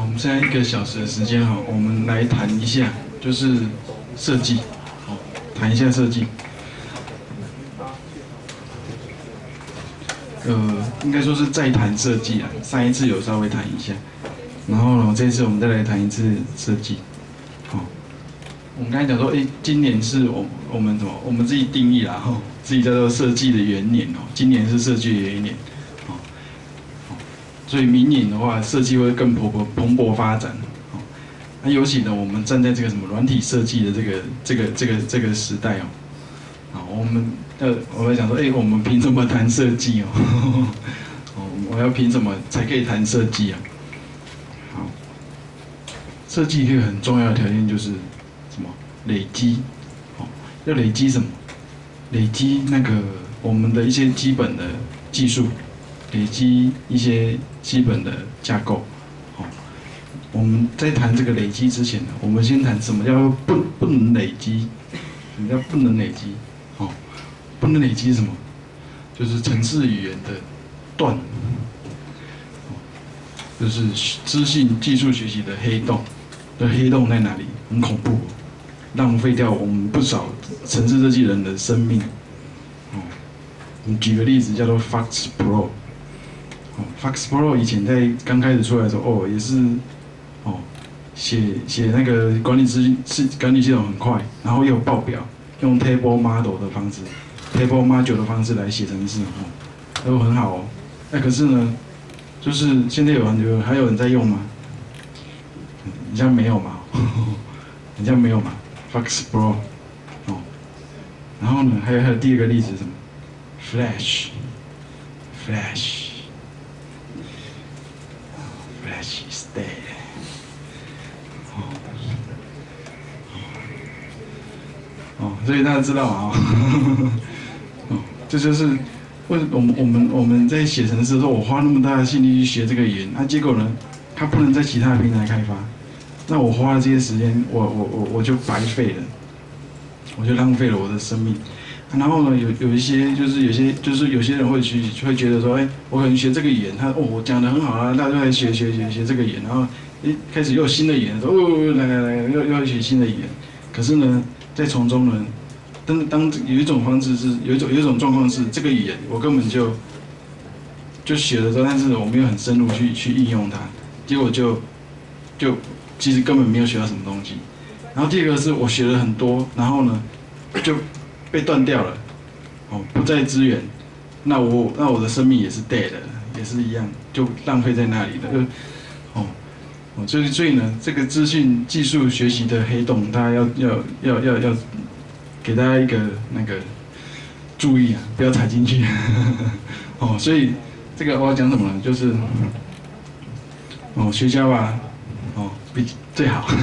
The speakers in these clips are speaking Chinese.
我们现在一个小时的时间哈，我们来谈一下，就是设计，好，谈一下设计。呃，应该说是再谈设计啊，上一次有稍微谈一下，然后呢，这次我们再来谈一次设计。好，我们刚才讲说，哎，今年是我我们怎么？我们自己定义啦，哈，自己叫做设计的元年哦，今年是设计的元年。所以明年的话，设计会更蓬勃蓬勃发展，哦，那尤其呢，我们站在这个什么软体设计的这个这个这个这个时代哦，啊，我们呃，我们想说，哎，我们凭什么谈设计哦？哦，我要凭什么才可以谈设计啊？好，设计一个很重要的条件就是什么？累积，哦，要累积什么？累积那个我们的一些基本的技术。累积一些基本的架构，好。我们在谈这个累积之前呢，我们先谈什么叫不不能累积？什么叫不能累积？好，不能累积什么？就是程式语言的断，就是资讯技术学习的黑洞。的黑洞在哪里？很恐怖，浪费掉我们不少城市设计人的生命。哦，我们举个例子，叫做 Fox Pro。FoxPro 以前在刚开始出来的时候，哦，也是，哦，写写那个管理资是管理系统很快，然后又有报表，用 Table Model 的方式，Table Model 的方式来写程式，哦，都很好哦。那可是呢，就是现在有人有还有人在用吗？你家没有嘛？你家没有嘛？FoxPro，哦，然后呢，还有还有第二个例子是什么？Flash，Flash 哦，哦，所以大家知道啊，哦，这就是为我们我们我们在写程式的时候，我花那么大的心力去学这个语言，那结果呢，它不能在其他平台开发，那我花了这些时间，我我我我就白费了，我就浪费了我的生命。然后呢，有有一些就是有些就是有些人会去会觉得说，哎，我可能学这个语言，他哦，我讲的很好啊，大家都来学学学学这个语言，然后，哎，开始又有新的语言，说哦，来来来，又又要学新的语言。可是呢，在从中呢，当当有一种方式是有一种有一种状况是，这个语言我根本就就学了，但是我没有很深入去去应用它，结果就就其实根本没有学到什么东西。然后第二个是我学了很多，然后呢，就。被断掉了，哦，不再支援，那我那我的生命也是 dead 的，也是一样，就浪费在那里了。哦，所以所以呢，这个资讯技术学习的黑洞，大家要要要要要给大家一个那个注意啊，不要踩进去。哦，所以这个我要讲什么呢？就是哦，学校吧，哦，比最好。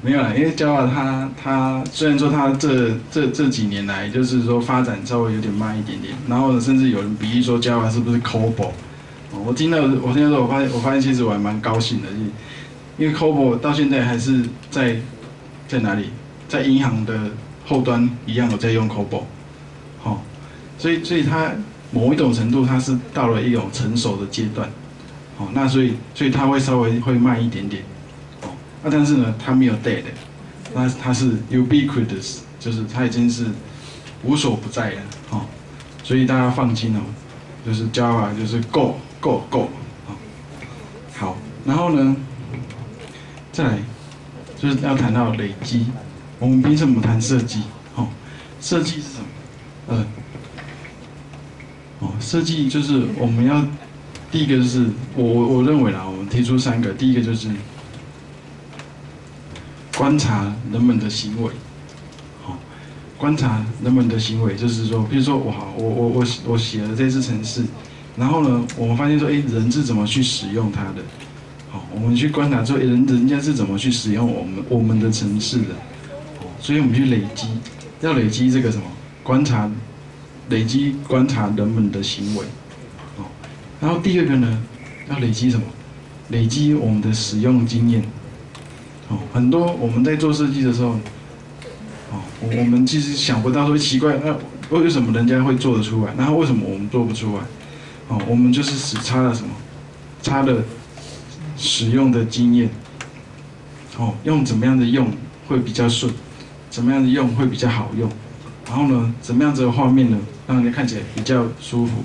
没有啦，因为 Java 它它虽然说它这这这几年来就是说发展稍微有点慢一点点，然后呢，甚至有人比喻说 Java 是不是 COBOL？我听到我听到说，我发现我发现其实我还蛮高兴的，因为 COBOL 到现在还是在在哪里，在银行的后端一样有在用 COBOL，好，所以所以它某一种程度它是到了一种成熟的阶段，好，那所以所以它会稍微会慢一点点。哦那但是呢，它没有 dead，那它是 ubiquitous，就是它已经是无所不在了，哦，所以大家放心哦，就是 Java 就是 go go go，好，然后呢，再来就是要谈到累积，我们凭什么谈设计？哦，设计是什么？呃，哦，设计就是我们要第一个就是我我认为啦，我们提出三个，第一个就是。观察人们的行为，好，观察人们的行为，就是说，比如说，我好，我我我我写了这次城市，然后呢，我们发现说，哎，人是怎么去使用它的？好，我们去观察说，人人家是怎么去使用我们我们的城市的？所以我们去累积，要累积这个什么？观察，累积观察人们的行为，好，然后第二个呢，要累积什么？累积我们的使用经验。哦，很多我们在做设计的时候，哦，我们其实想不到说奇怪，那为什么人家会做得出来？然后为什么我们做不出来？哦，我们就是只差了什么？差了使用的经验，哦，用怎么样的用会比较顺，怎么样的用会比较好用，然后呢，怎么样子的画面呢，让人家看起来比较舒服，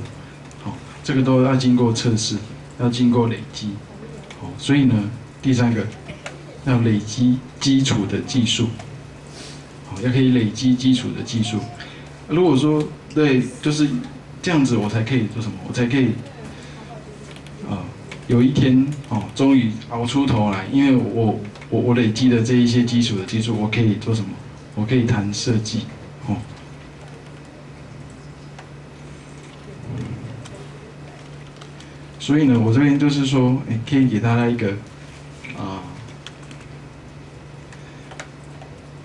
好，这个都要经过测试，要经过累积，哦，所以呢，第三个要累积基础的技术，好，要可以累积基础的技术。如果说对，就是这样子，我才可以做什么？我才可以。有一天哦，终于熬出头来，因为我我我累积的这一些基础的技术，我可以做什么？我可以谈设计，哦。所以呢，我这边就是说，哎，可以给大家一个啊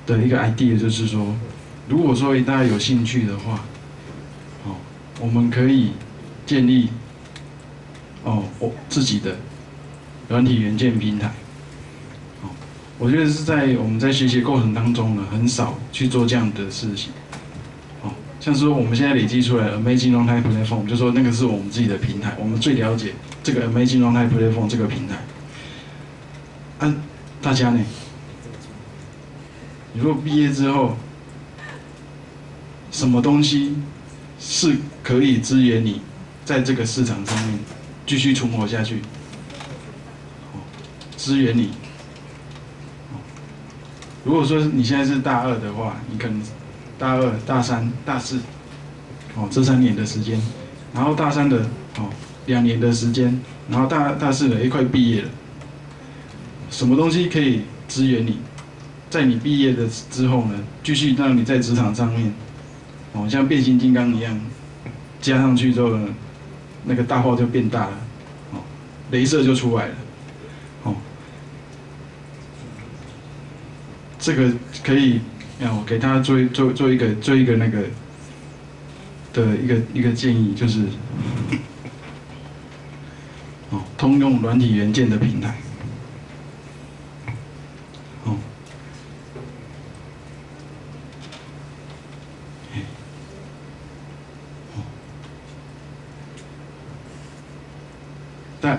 的一个 idea，就是说，如果说大家有兴趣的话，我们可以建立。哦，我自己的软体元件平台，哦，我觉得是在我们在学习过程当中呢，很少去做这样的事情，哦，像说我们现在累积出来 Amazing Runtime Platform，就说那个是我们自己的平台，我们最了解这个 Amazing Runtime Platform 这个平台。啊，大家呢，你如果毕业之后，什么东西是可以支援你在这个市场上面？继续存活下去，支援你。如果说你现在是大二的话，你可能大二、大三、大四，哦，这三年的时间，然后大三的哦两年的时间，然后大大四的也快毕业了，什么东西可以支援你，在你毕业的之后呢，继续让你在职场上面，哦，像变形金刚一样，加上去之后呢？那个大号就变大了，哦，镭射就出来了，哦，这个可以，让我给他做做做一个做一个那个的一个一个建议，就是，哦，通用软体元件的平台。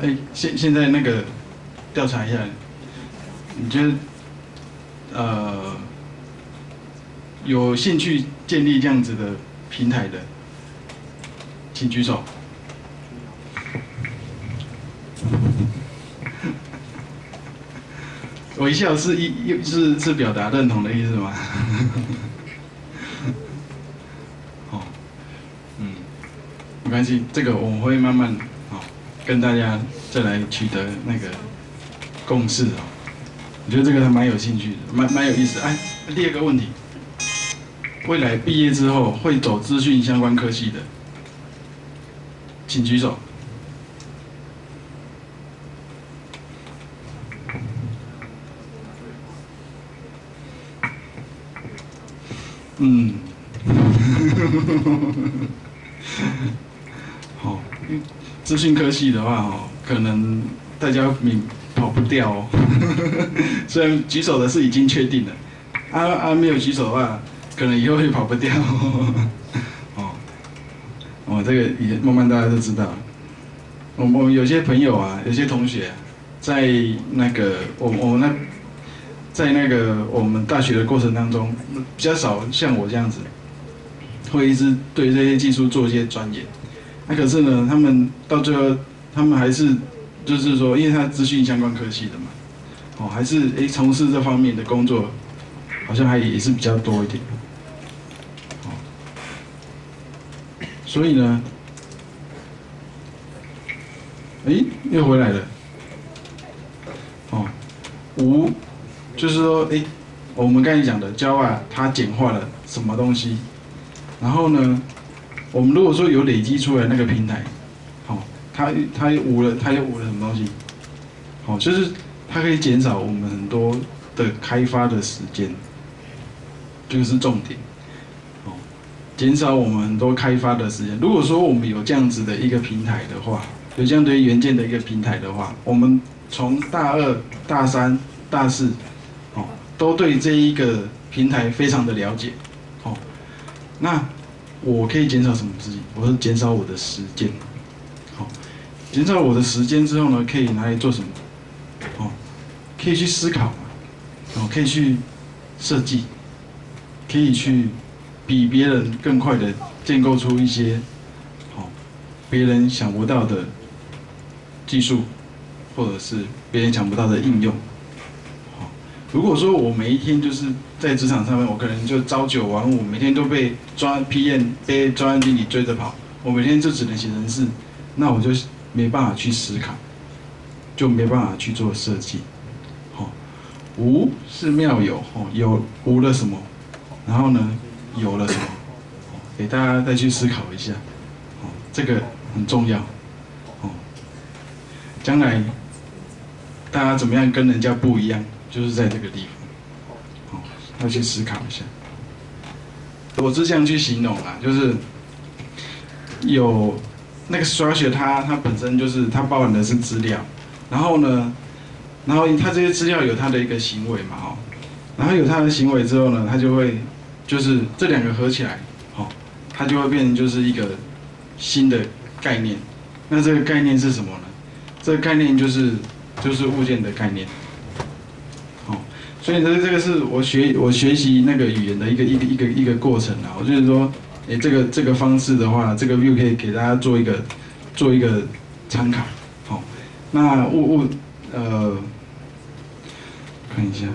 哎，现现在那个调查一下，你觉得呃有兴趣建立这样子的平台的，请举手。微笑是一是是表达认同的意思吗？好，嗯，没关系，这个我会慢慢。跟大家再来取得那个共识哦，我觉得这个还蛮有兴趣的，蛮蛮有意思。哎，第二个问题，未来毕业之后会走资讯相关科系的，请举手。嗯，好。资讯科系的话，哦，可能大家你跑不掉哦。虽然举手的是已经确定了，啊啊没有举手的话，可能以后会跑不掉。哦，哦，这个也慢慢大家都知道。我我有些朋友啊，有些同学，在那个我我们那，在那个我们大学的过程当中，比较少像我这样子，会一直对这些技术做一些钻研。那可是呢，他们到最后，他们还是就是说，因为他资讯相关科系的嘛，哦，还是诶从事这方面的工作，好像还也是比较多一点，哦，所以呢，诶又回来了，哦，五就是说，诶，我们刚才讲的 Java 它简化了什么东西，然后呢？我们如果说有累积出来那个平台，好，它它五了，它又五了什么东西？好，就是它可以减少我们很多的开发的时间，这个是重点，哦，减少我们很多开发的时间。如果说我们有这样子的一个平台的话，有这样对元件的一个平台的话，我们从大二、大三、大四，哦，都对这一个平台非常的了解，哦，那。我可以减少什么事情？我是减少我的时间，好，减少我的时间之后呢，可以拿来做什么？哦可以去思考，哦，可以去设计，可以去比别人更快的建构出一些，好，别人想不到的技术，或者是别人想不到的应用。如果说我每一天就是在职场上面，我可能就朝九晚五，每天都被专 PM 被专案经理追着跑，我每天就只能写程式，那我就没办法去思考，就没办法去做设计。哦无是妙有，哦，有无了什么，然后呢，有了什么，给大家再去思考一下，哦，这个很重要，哦，将来大家怎么样跟人家不一样，就是在这个地方，哦，要去思考一下。我是这样去形容啊，就是有那个 structure，它它本身就是它包含的是资料，然后呢。然后它这些资料有它的一个行为嘛，哦，然后有它的行为之后呢，它就会，就是这两个合起来，哦，它就会变成就是一个新的概念。那这个概念是什么呢？这个概念就是就是物件的概念。所以这这个是我学我学习那个语言的一个一个一个一个过程啊。我就是说，哎，这个这个方式的话，这个 view 可以给大家做一个做一个参考。好，那我我呃。看一下。